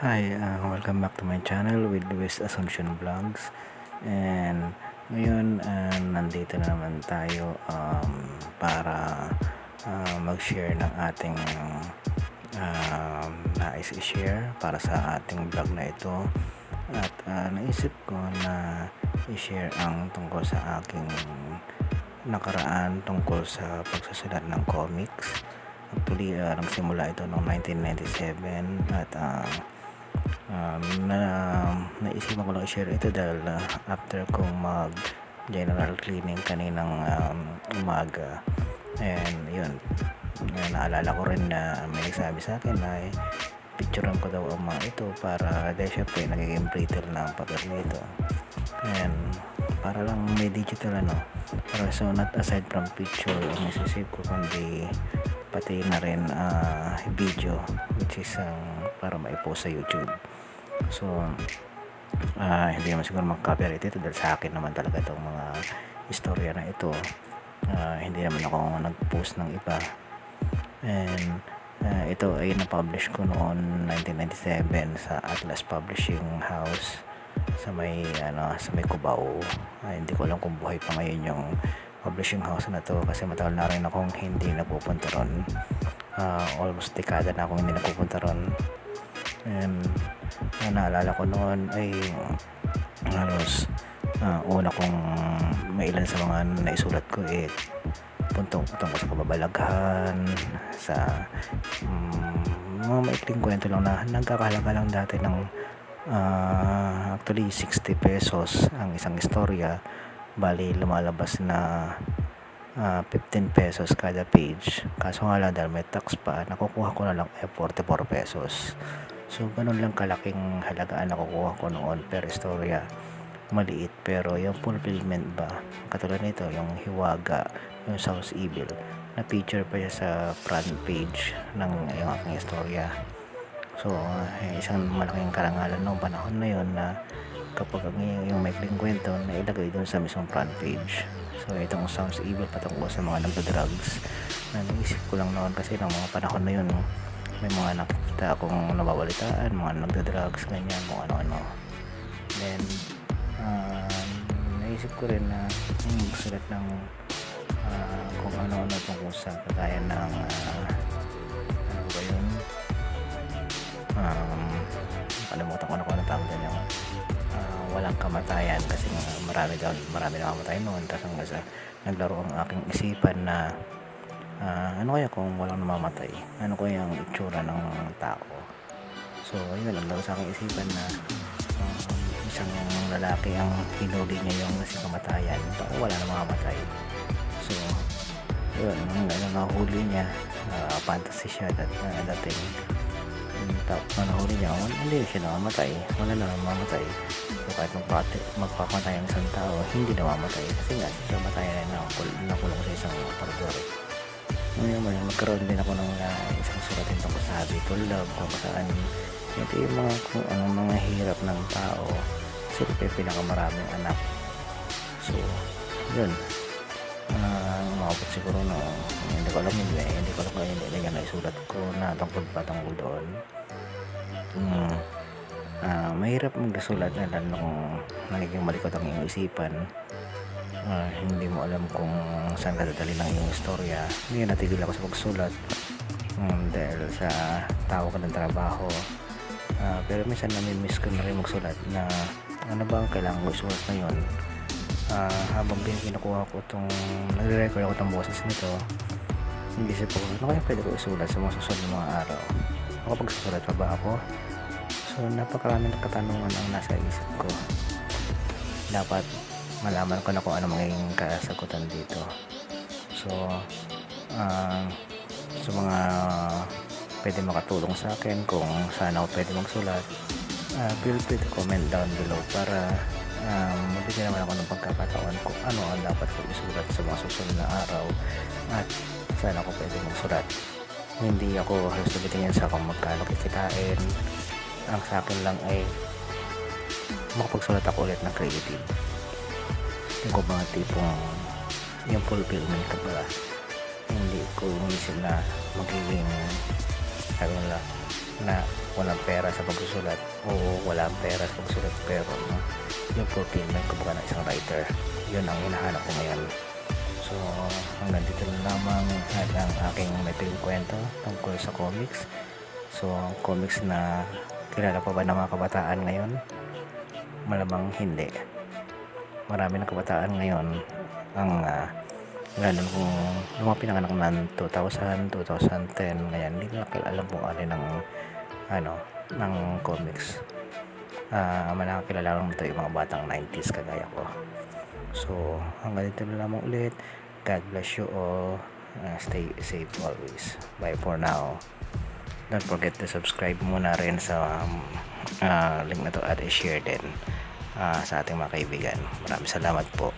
Hi, uh, welcome back to my channel with West Assumption Vlogs. And ngayon uh, nandito na naman tayo um, para uh, mag-share ng ating uh, nais i-share para sa ating vlog na ito. At uh, naisip ko na i-share ang tungkol sa aking nakaraan tungkol sa pagsusulat ng comics. Actually uh, nagsimula ito noong 1997 at uh, um, na naisipan ko lang i-share ito dahil uh, after kong mag general cleaning kaninang um, umaga. And yun naalala ko rin na may nagsabi sa akin na eh, picturean ko daw ang mga ito para dahil syempre nagiging brittle na ang papel nito. And para lang may digital ano. Pero so not aside from picture ang isisip ko kundi pati na rin uh, video which is uh, para maipost sa youtube. So uh, hindi naman siguro mag-copyright ito dahil sa akin naman talaga itong mga istorya na ito. Uh, hindi naman ako nag-post ng iba. And uh, ito ay na-publish ko noon 1997 sa Atlas Publishing House sa may ano sa may Cubao. Uh, hindi ko alam kung buhay pa ngayon yung publishing house na to kasi matagal na rin akong hindi napupunta ron. Uh, almost dekada na akong hindi napupunta ron and uh, naalala ko noon ay halos uh, una kong mailan sa mga naisulat ko eh puntong tungkol sa kababalaghan sa um, mga maikling kwento lang na nagkakahalaga lang dati ng uh, actually 60 pesos ang isang istorya. Bali lumalabas na uh, ah, 15 pesos kada page. Kaso nga lang dahil may tax pa nakukuha ko na lang eh 44 pesos so ganun lang kalaking halagaan nakukuha ko noon. Per istorya maliit. Pero yung fulfillment ba katulad nito yung hiwaga yung South Evil na feature pa siya sa front page ng yung aking istorya. So uh, isang malaking karangalan noong panahon na yon na kapag yung, yung maikling kwento na ilagay doon sa mismong front page. So itong sounds evil patungkol sa mga nagda-drugs. Na naisip ko lang noon kasi ng mga panahon na yun may mga nakita akong nababalitaan mga nagda-drugs ganyan kung ano-ano. Then uh, naisip ko rin na yung magsulat ng uh, kung ano-ano tungkol sa kagaya ng uh, ano ba yun? Um, kalimutan ko na kung ano tawag doon yung walang kamatayan kasi marami daw marami na kamatay noon. Tapos hanggang sa naglaro ang aking isipan na uh, ano kaya kung walang namamatay? Ano kaya ang itsura ng tao? So yun naglaro sa aking isipan na um, isang lalaki ang hinuli niya yung si kamatayan. Pero wala na mamamatay. So yun nung nahuli niya uh, fantasy siya that, uh, dating. Tapos na nahuli niya hindi siya namamatay. Wala na namamatay so kahit magpapatay ang isang tao hindi namamatay. Kasi nga siya matay na nakul, nakulong sa isang aparador ngayon man magkaroon din ako ng uh, isang suratin tungkol sa habitual love kung saan ito yung mga kung anong mga hirap ng tao. Siyempre pinakamaraming anak. So yun. Uh, umabot siguro no hindi ko alam hindi, hindi ko alam kung hindi na naisulat ko na tungkol pa tungkol doon. Hmm, uh, mahirap magsulat na lalo kung nagiging malikot ang iyong isipan uh, hindi mo alam kung saan ka dadali ng istorya. Hindi natigil ako sa pagsulat. Um, dahil sa ka ng trabaho. Uh, pero minsan nami-miss ko na rin magsulat na ano ba ang kailangan ko isulat ngayon? Uh, habang kinukuha ko itong nagre-record ako ng boses nito hindi ko ano kaya pwede ko isulat sa mga susunod mga araw? Ako pagsusulat pa ba ako? So napakaraming katanungan ang nasa isip ko. Dapat malaman ko na kung ano magiging kasagutan dito. So uh, sa mga pwede makatulong sa akin kung saan ako pwede magsulat uh, feel free to comment down below para um, mabigyan naman ako ng pagkakataon kung ano ang dapat ko isulat sa mga susunod na araw at saan ako pwede magsulat. Hindi ako halos nabitingin sa kung magkano kikitain. Ang sa akin lang ay makapagsulat ako ulit ng creative yung ko mga tipong yung fulfillment ka pala hindi ko inisip na magiging sabi nila na walang pera sa pagsusulat. O walang pera sa pagsusulat pero no, yung fulfillment kumbaga ng isang writer yun ang hinahanap ko ngayon. So hanggang dito lang lamang at ang aking may kwento tungkol sa comics. So ang comics na kilala pa ba ng mga kabataan ngayon? Malamang hindi marami ng kabataan ngayon. Ang uh, lalo kung yung mga pinanganak ng 2000, 2010 ngayon hindi nila alam kung ano ng ano ng comics. Uh, manakakilala lang ito yung mga batang 90s kagaya ko. So hanggang dito na lamang ulit. God bless you all. Uh, stay safe always. Bye for now. Don't forget to subscribe muna rin sa um, uh, link na to at i-share din uh, sa ating mga kaibigan. Maraming salamat po